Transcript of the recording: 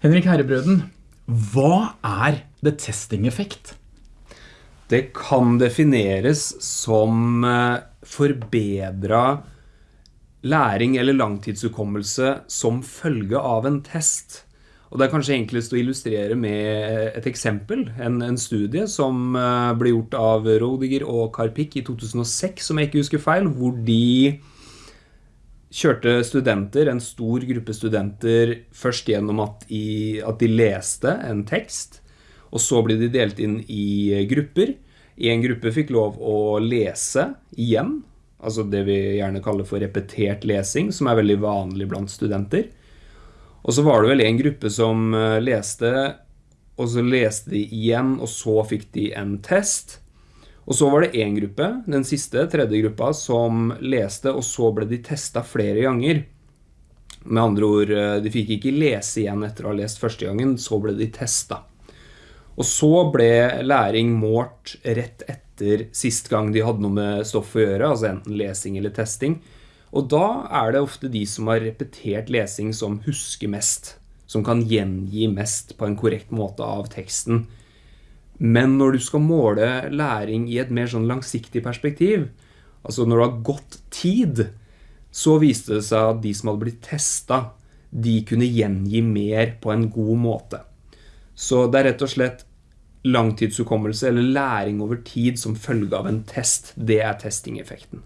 Henrik Herrebrøden, hva er det testing-effekt? Det kan defineres som forbedra forbedret læring eller langtidshukommelse som følge av en test. Og det er kanskje enklest å illustrere med et eksempel, en, en studie som uh, ble gjort av Rodiger og Karpik i 2006, som jeg ikke husker feil, hvor de kjørte studenter, en stor gruppe studenter, først gjennom at, i, at de leste en tekst, og så ble de delt inn i grupper. En gruppe fikk lov å lese igjen, altså det vi gjerne kaller for repetert lesing, som er veldig vanlig blant studenter. Og så var det vel en gruppe som eh, leste, og så leste de igjen, og så fikk de en test. Og så var det en gruppe, den siste, tredje gruppa, som leste, og så ble de testet flere ganger. Med andre ord, eh, de fikk ikke lese igjen etter å ha lest første gangen, så ble de testet. Og så ble læring målt rett etter sist gang de hadde noe med stoff å gjøre, altså enten lesing eller testing. Og da er det ofte de som har repetert lesing som husker mest, som kan gjengi mest på en korrekt måte av teksten. Men når du skal måle læring i et mer sånn langsiktig perspektiv, altså når det har gått tid, så viste det seg at de som hadde blitt testet, de kunne gjengi mer på en god måte. Så det er rett og slett langtidshukommelse eller læring over tid som følge av en test. Det er testingeffekten.